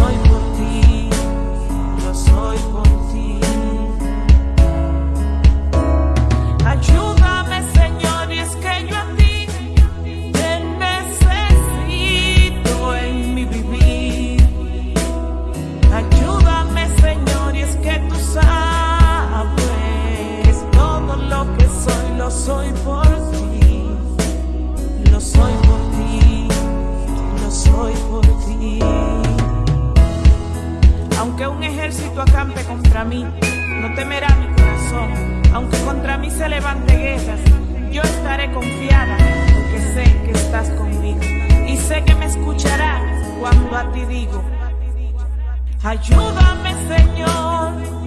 time. Temerá mi corazón. Aunque contra mí se levante guerras, yo estaré confiada porque sé que estás conmigo. Y sé que me escucharás cuando a ti digo, ayúdame Señor.